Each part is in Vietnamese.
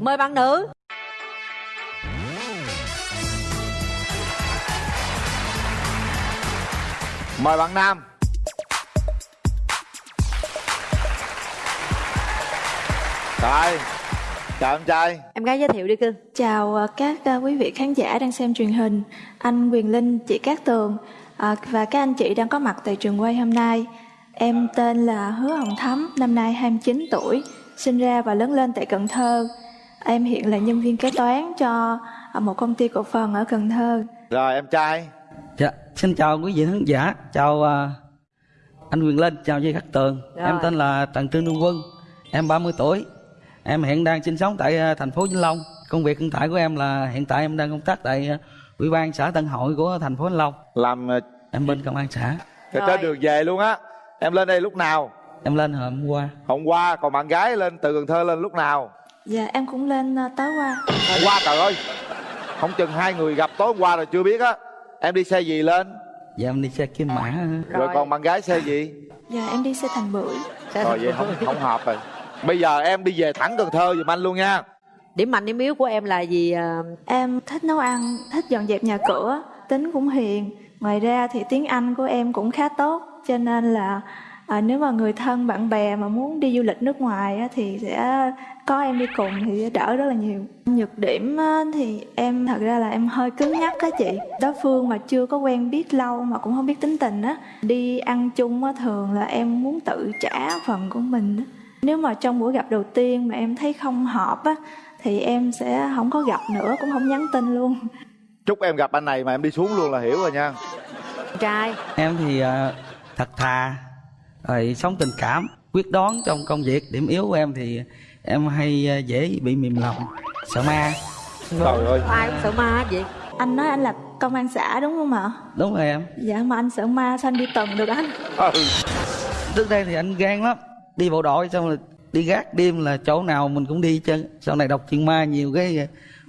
mời bạn nữ. Mời bạn nam. Rồi chào em trai. Em gái giới thiệu đi cưng Chào ờ, các ờ, quý vị khán giả đang xem truyền hình, anh Quyền Linh, chị Cát Tường. Ờ, và các anh chị đang có mặt tại trường quay hôm nay. Em tên là Hứa Hồng Thắm, năm nay 29 tuổi, sinh ra và lớn lên tại Cần Thơ. Em hiện là nhân viên kế toán cho ờ, một công ty cổ phần ở Cần Thơ. rồi em trai Dạ, xin chào quý vị khán giả, chào à, anh Quyền Linh, chào chị Khắc Tường. Rồi. Em tên là Trần Trương Trung Quân, em 30 tuổi. Em hiện đang sinh sống tại à, thành phố Vĩnh Long. Công việc hiện tại của em là hiện tại em đang công tác tại à, Ủy ban xã Tân Hội của thành phố Vĩnh Long. làm Em bên công an xã. trên Rồi. đường về luôn á em lên đây lúc nào Em lên hôm qua. hôm qua còn bạn gái lên từ cần thơ lên lúc nào Dạ em cũng lên ờ, tối qua. hôm qua trời ơi không chừng hai người gặp tối hôm qua rồi chưa biết á em đi xe gì lên Dạ em đi xe kim mã. rồi, còn bạn gái xe gì Dạ em đi xe thành bưởi. rồi vậy không không hợp rồi bây giờ em đi về thẳng cần thơ giùm anh luôn nha điểm mạnh điểm yếu của em là gì à, Em thích nấu ăn, thích dọn dẹp nhà cửa, tính cũng hiền. Ngoài ra thì tiếng Anh của em cũng khá tốt, cho nên là à, nếu mà người thân bạn bè mà muốn đi du lịch nước ngoài á, thì sẽ có em đi cùng thì sẽ đỡ rất là nhiều. Nhược điểm á, thì em thật ra là em hơi cứng nhắc á chị. Đối phương mà chưa có quen biết lâu mà cũng không biết tính tình á, đi ăn chung á thường là em muốn tự trả phần của mình á. Nếu mà trong buổi gặp đầu tiên mà em thấy không hợp á thì em sẽ không có gặp nữa cũng không nhắn tin luôn chúc em gặp anh này mà em đi xuống luôn là hiểu rồi nha trai Em thì à, thật thà, rồi sống tình cảm, quyết đoán trong công việc. Điểm yếu của em thì em hay à, dễ bị mềm lòng, sợ ma. trời ơi ai cũng sợ ma vậy anh nói anh là công an xã đúng không ạ Đúng rồi em. dạ mà anh sợ ma sao anh đi tuần được anh ừ. trước đây thì anh gan lắm đi bộ đội xong rồi đi gác đêm là chỗ nào mình cũng đi chân sau này đọc chuyện ma nhiều cái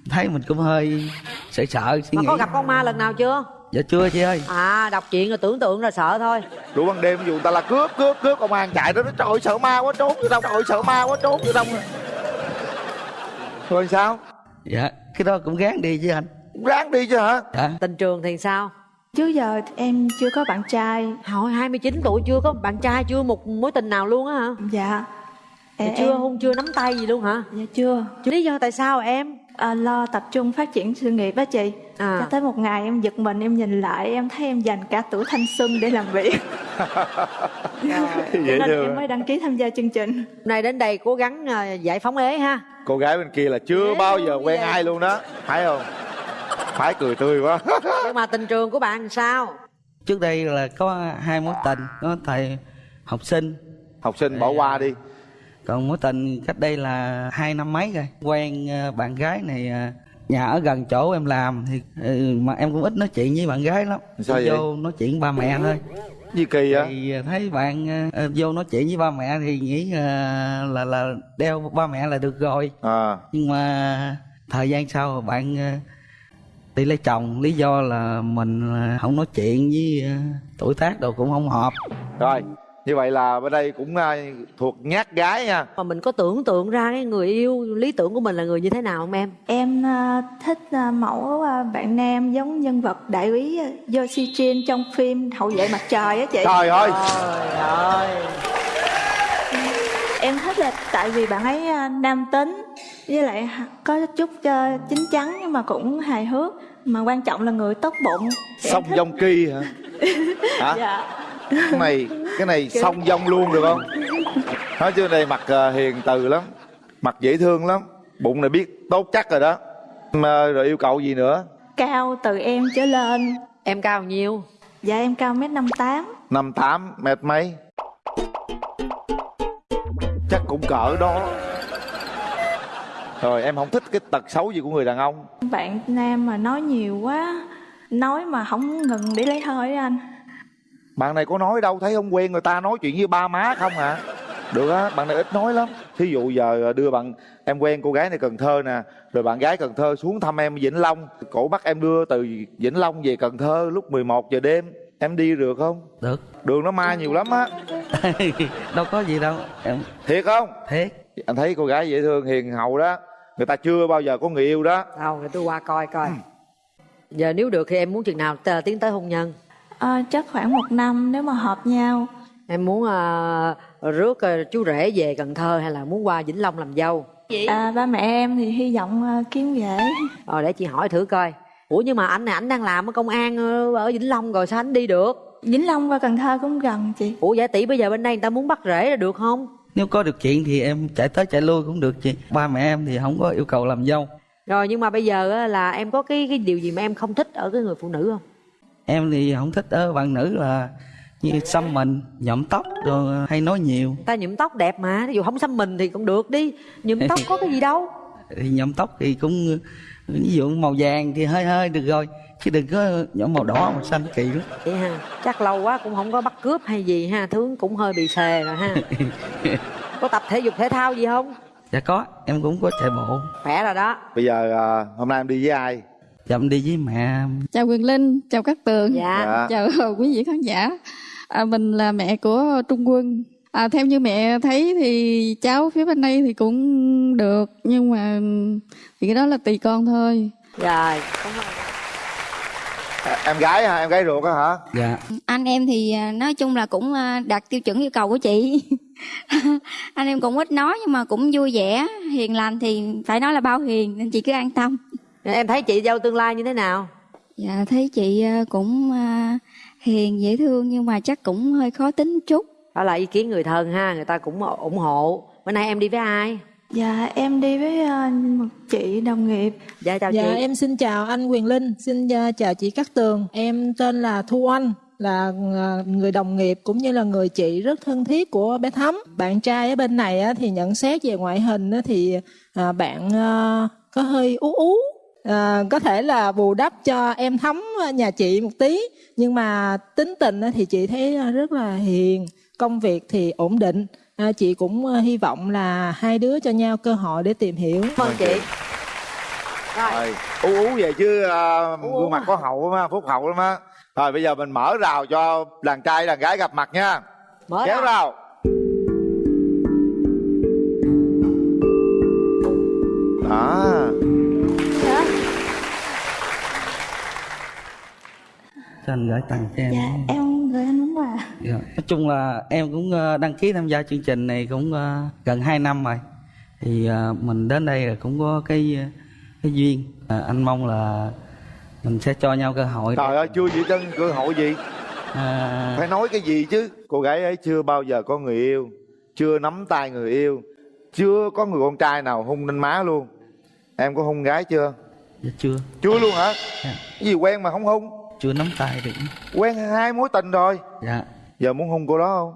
thấy mình cũng hơi sợ sợ suy mà nghĩ có gặp con ma lần nào chưa dạ chưa chị ơi. À đọc chuyện rồi tưởng tượng là sợ thôi. Đủ ban đêm ví dụ người ta là cướp cướp cướp công an chạy đó nó trời ơi, sợ ma quá trốn vô đâu trời ơi, sợ ma quá trốn vô đâu rồi sao? Dạ cái đó cũng gán đi chứ anh. Ráng đi chứ hả? Dạ. Tình trường thì sao? Trước giờ thì em chưa có bạn trai. Hồi 29 tuổi chưa có bạn trai chưa một mối tình nào luôn á hả? Dạ. Thì Em- chưa hôn chưa nắm tay gì luôn hả? Dạ chưa. Lý do tại sao em à, lo tập trung phát triển sự nghiệp á chị. À. cho tới một ngày em giật mình em nhìn lại em thấy em dành cả tuổi thanh xuân để làm việc. Cho dễ nên em mới đăng ký tham gia chương trình. Hôm nay đến đây cố gắng à, giải phóng ế ha. Cô gái bên kia là chưa Dễ bao giờ quen vậy. ai luôn đó. Phải không? Phải cười tươi quá. Nhưng mà tình trường của bạn sao? Trước đây là có hai mối tình có thầy học sinh. Học sinh bỏ qua đi còn mối tình cách đây là hai năm mấy rồi. Quen ờ, bạn gái này ờ, nhà ở gần chỗ em làm thì ừ, mà em cũng ít nói chuyện với bạn gái lắm. Sao vậy? vô nói chuyện ba mẹ thôi. Gì kỳ á thì thấy bạn ờ, vô nói chuyện với ba mẹ thì nghĩ ờ, là là đeo ba mẹ là được rồi. À. Nhưng mà thời gian sau bạn ờ, đi lấy chồng lý do là mình ờ, không nói chuyện với ờ, tuổi tác đâu cũng không hợp. Rồi như vậy là bên đây cũng à, thuộc nhát gái nha. Mà mình có tưởng tượng ra cái người yêu lý tưởng của mình là người như thế nào không em? Em à, thích à, mẫu bạn nam giống nhân vật đại úy Yoshi Jin trong phim Hậu vệ mặt trời á chị. trời ơi! Trời ơi! Em thích là tại vì bạn ấy nam tính với lại có chút chín chắn nhưng mà cũng hài hước mà quan trọng là người tốt bụng. Song thích- dong ki hả? Hả? Dạ. Cái này cái dong luôn được không? Nói chứ đây mặt à, hiền từ lắm mặt dễ thương lắm bụng này biết tốt chắc rồi đó. Mà rồi yêu cầu gì nữa? Cao từ em trở lên. em cao nhiêu? Dạ em cao mét năm tám. năm tám mét mấy? Chắc cũng cỡ đó. Rồi em không thích cái tật xấu gì của người đàn ông. Bạn nam mà nói nhiều quá, nói mà không ngừng để lấy hơi á anh. Bạn này có nói đâu thấy không quen người ta nói chuyện với ba má không hả? Được á bạn này ít nói lắm. Thí dụ giờ đưa bạn em quen cô gái này cần thơ nè rồi bạn gái cần thơ xuống thăm em vĩnh long. Cổ bắt em đưa từ vĩnh long về cần thơ lúc 11 giờ đêm. Em đi được không? Được. Đường nó ma nhiều lắm á. Đâu có gì đâu. Em thiệt không? Thiệt. Anh thấy cô gái dễ thương hiền hậu đó. Người ta chưa bao giờ có người yêu đó. Đâu để tôi qua coi coi. Giờ nếu được thì em muốn chừng nào tiến tới hôn nhân À, chắc khoảng một năm nếu mà hợp nhau. Em muốn uh, rước ờ, chú rể về cần thơ hay là muốn qua vĩnh long làm dâu? À, ba mẹ em thì hy vọng ờ, kiếm rể. Rồi để chị hỏi thử coi. Ủa nhưng mà anh này anh đang làm ở công an ở vĩnh long rồi sao anh đi được? Vĩnh Long và Cần Thơ cũng gần chị. Ủa giả tỷ bây giờ bên đây người ta muốn bắt rể là được không? Nếu có điều kiện thì em chạy tới chạy lui cũng được chị. Ba mẹ em thì không có yêu cầu làm dâu. Rồi nhưng mà bây giờ á, là em có cái cái điều gì mà em không thích ở cái người phụ nữ không em thì không thích ở bạn nữ là như xăm mình nhuộm tóc rồi hay nói nhiều. Ta nhuộm tóc đẹp mà ví dụ không xăm mình thì cũng được đi. Nhuộm tóc có cái gì đâu. Thì nhuộm tóc thì cũng ví dụ màu vàng thì hơi hơi được rồi. Chứ đừng có nhuộm màu đỏ màu xanh kỳ lắm. Vậy ha chắc lâu quá cũng không có bắt cướp hay gì ha tướng cũng hơi bị xề rồi ha. Có tập thể dục thể thao gì không? Dạ có em cũng có chạy bộ. Khỏe rồi đó. Bây giờ à, hôm nay em đi với ai chậm đi với mẹ. Chào quyền linh chào các tường. Dạ. Dạ. Chào quý vị khán giả. À, mình là mẹ của trung quân. À, theo như mẹ thấy thì cháu phía bên đây thì cũng được nhưng mà thì cái đó là tùy con thôi. Rồi. À, em gái hả? Em gái ruột á hả? Dạ. Anh em thì à, nói chung là cũng à, đạt tiêu chuẩn yêu cầu của chị. Anh em cũng ít nói nhưng mà cũng vui vẻ. Hiền lành thì phải nói là bao hiền nên chị cứ an tâm em thấy chị dâu tương lai như thế nào dạ thấy chị à, cũng à, hiền dễ thương nhưng mà chắc cũng hơi khó tính chút đó là ý kiến người thân ha người ta cũng ủng hộ bữa nay em đi với ai Dạ em đi với ờ, một chị đồng nghiệp dạ chào Dạ chị em xin chào anh Quyền Linh, xin uh, chào chị Cát Tường. Em tên là Thu Anh, là người đồng nghiệp cũng như là người chị rất thân thiết của bé Thắm. Bạn trai ở bên này á, thì nhận xét về ngoại hình á, thì bạn có hơi ú ú. À, có thể là bù đắp cho em Thắm à, nhà chị một tí nhưng mà tính tình á, thì chị thấy à, rất là hiền công việc thì ổn định. À, chị cũng hy vọng là hai đứa cho nhau cơ hội để tìm hiểu. Cảm ơn chị. rồi. Rồi ú ú về chứ ú gương mặt à. có hậu lắm á phúc hậu lắm á. Rồi bây giờ mình mở rào cho đàn trai đàn gái gặp mặt nha. Mở kéo ra rào anh gửi tặng cho em dạ em gửi anh món quà Dạ. nói chung là em cũng ờ, đăng ký tham gia chương trình này cũng ờ, gần 2 năm rồi. Thì ờ, mình đến đây là cũng có cái cái duyên. À, anh mong là mình sẽ cho nhau cơ hội. Trời ơi chưa gì chân cơ hội gì. À, phải nói cái gì chứ? Cô gái ấy chưa bao giờ có người yêu chưa nắm tay người yêu chưa có người con trai nào hung lên má luôn. Em có hung gái chưa? Dạ chưa. Chưa luôn hả? Dạ. cái gì quen mà không hung chưa nắm tay được. Quen hai mối tình rồi. Dạ. Giờ muốn hung cô đó không?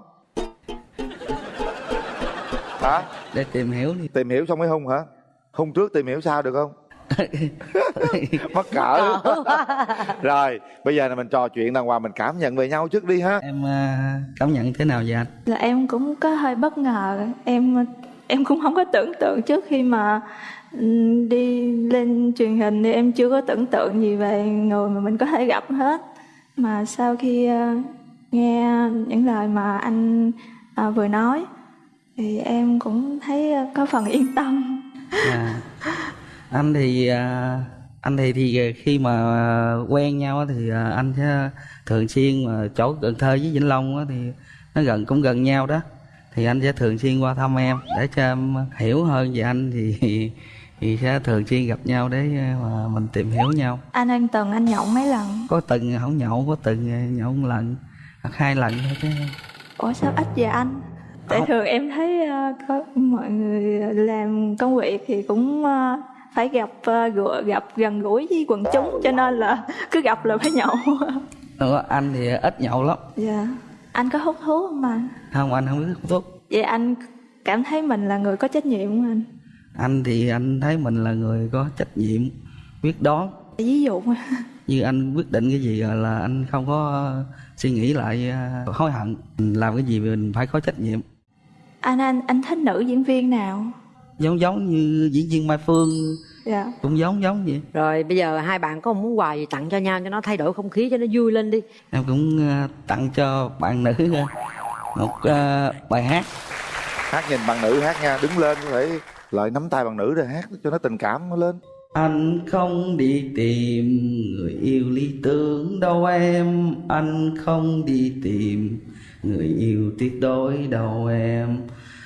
Hả? Để tìm hiểu đi. Tìm hiểu xong mới hung hả? Hung trước tìm hiểu sau được không? Mắc cỡ rồi bây giờ là mình trò chuyện đàng hoàng mình cảm nhận về nhau trước đi ha. Em à, cảm nhận thế nào vậy anh? Là em cũng có hơi bất ngờ. Em em cũng không có tưởng tượng trước khi mà đi lên truyền hình thì em chưa có tưởng tượng gì về người mà mình có thể gặp hết. Mà sau khi ờ, nghe những lời mà anh ờ, vừa nói thì em cũng thấy ờ, có phần yên tâm. À, anh thì anh thì thì khi mà quen nhau thì anh sẽ thường xuyên mà chỗ Cần Thơ với Vĩnh Long thì nó gần cũng gần nhau đó. Thì anh sẽ thường xuyên qua thăm em để cho em hiểu hơn về anh thì thì sẽ thường xuyên gặp nhau để mà mình tìm hiểu nhau. Anh anh từng anh nhậu mấy lần? Có từng không nhậu có từng nhậu một lần hoặc hai lần thôi chứ. Ủa sao ít vậy anh? Tại thường em thấy ờ, có mọi người làm công việc thì cũng ờ, phải gặp ờ, gặp gần gũi với quần chúng cho nên là cứ gặp là phải nhậu. Ờ, anh thì ít nhậu lắm. Dạ. Anh có hút thuốc không anh? Không anh không biết hút thuốc. Vậy anh cảm thấy mình là người có trách nhiệm không anh anh thì anh thấy mình là người có trách nhiệm quyết đoán. Ví dụ. Như anh quyết định cái gì rồi là anh không có suy nghĩ lại à, hối hận. Mình làm cái gì mình phải có trách nhiệm. Anh anh anh thích nữ diễn viên nào? Giống giống như diễn viên mai phương. Dạ. Cũng giống giống vậy. Rồi bây giờ hai bạn có một món quà gì tặng cho nhau cho nó thay đổi không khí cho nó vui lên đi. Em cũng à, tặng cho bạn nữ à, một à, bài hát. Hát nhìn bạn nữ hát nha đứng lên có thể lại nắm tay bằng nữ rồi hát cho nó tình cảm nó lên. Anh không đi tìm người yêu lý tưởng đâu em. Anh không đi tìm người yêu tuyệt đối đâu em.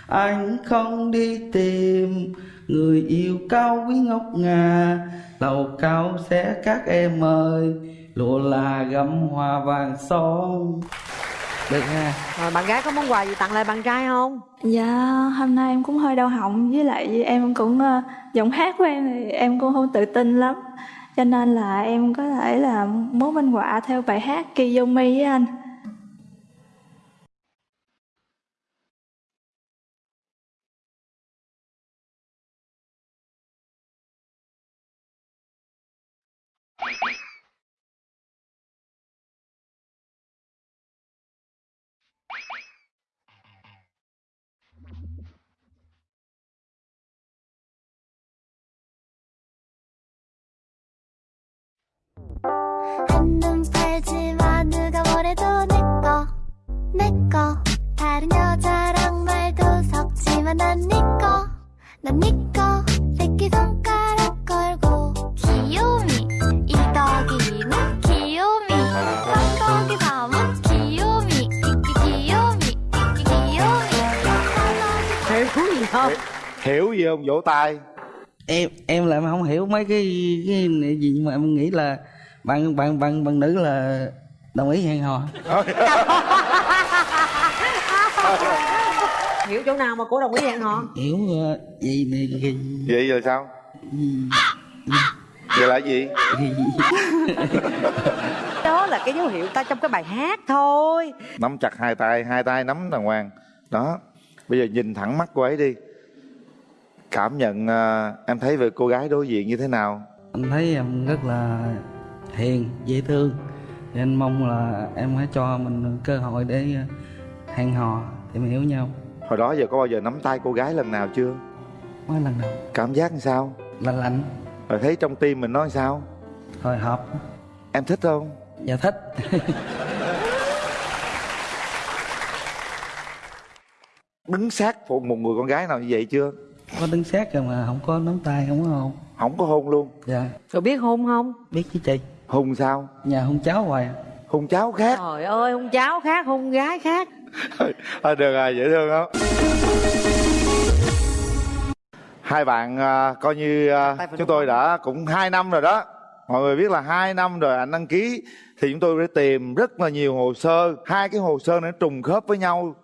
Anh không đi tìm người yêu cao quý ngọc ngà. Lầu cao sẽ các em ơi, Lụa là gấm hoa vàng son. Được ha rồi bạn gái có món quà gì tặng lại bạn trai không Dạ, hôm nay em cũng hơi đau họng với lại em cũng ờ, giọng hát của em thì em cũng không tự tin lắm. Cho nên là em có thể là muốn minh họa theo bài hát Kiyomi với anh. 한눈 팔지마 누가 뭐래도 내꺼 내꺼 다른 여자랑 말도 섞지마 난 니꺼 난 니꺼 새끼손가락 걸고 귀요미 이 떡이는 귀요미 깜빡이 밤은 귀요미 이끼 귀요미 이끼 귀요미 hiểu gì không hiểu gì không vỗ tay em em lại không hiểu mấy cái cái này gì nhưng mà em nghĩ là bạn bạn bạn bạn nữ là đồng ý hẹn hò. Hiểu chỗ nào mà cổ đồng ý hẹn hò? Hiểu ờ, gì này gì, vậy rồi sao? Gì, vậy là gì? Gì, đó là cái dấu hiệu ta trong cái bài hát thôi. Nắm chặt hai tay hai tay nắm đàng hoàng. Đó bây giờ nhìn thẳng mắt cô ấy đi. Cảm nhận à, em thấy về cô gái đối diện như thế nào? Anh thấy em rất là hiền dễ thương. Thì anh mong là em hãy cho mình cơ hội để ờ, hẹn hò để mình hiểu nhau. Hồi đó giờ có bao giờ nắm tay cô gái lần nào chưa? Mới lần đầu cảm giác làm sao? Là lạnh. Rồi thấy trong tim mình nói sao? Hồi hộp. Em thích không? Và thích. Đứng sát phụ một người con gái nào như vậy chưa? Có đứng sát rồi mà không có nắm tay không có hôn. Không có hôn luôn. Dạ. Rồi biết hôn không? Biết chứ chị hôn sao? Nhà hôn cháu hoài à. hôn cháu khác. Trời ơi hôn cháu khác hôn gái khác. À, được rồi dễ thương không? Hai bạn à, coi như phải chúng tôi đã cũng hai năm rồi đó. Mọi người biết là hai năm rồi anh đăng ký thì chúng tôi đã tìm rất là nhiều hồ sơ. Hai cái hồ sơ nó trùng khớp với nhau.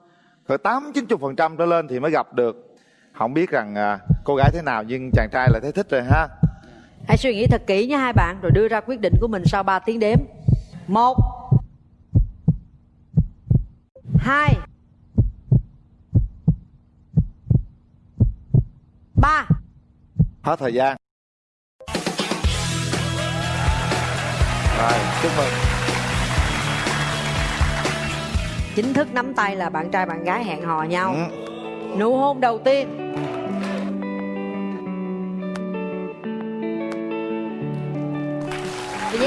Cỡ tám chín chục phần trăm trở lên thì mới gặp được. Không biết rằng à, cô gái thế nào nhưng chàng trai lại thấy thích rồi ha hãy suy nghĩ thật kỹ nha hai bạn rồi đưa ra quyết định của mình sau 3 tiếng đếm. Một. Hai. Ba. Hết thời gian. Rồi chúc mừng. Chính thức nắm tay là bạn trai bạn gái hẹn hò nhau. Ừ. nụ hôn đầu tiên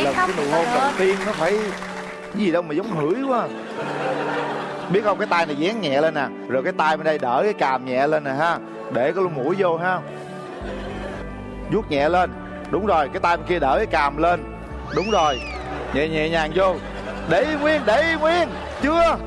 Dán lần cái nụ hôn đầu tiên nó phải cái gì đâu mà giống hửi quá. Biết không? Cái tay này dán nhẹ lên nè. Rồi cái tay bên đây đỡ cái càm nhẹ lên nè ha. Để cái lỗ mũi vô ha. Vuốt nhẹ lên. Đúng rồi cái tay bên kia đỡ cái càm lên. Đúng rồi. Nhẹ nhẹ nhàng vô. Để nguyên để nguyên. Chưa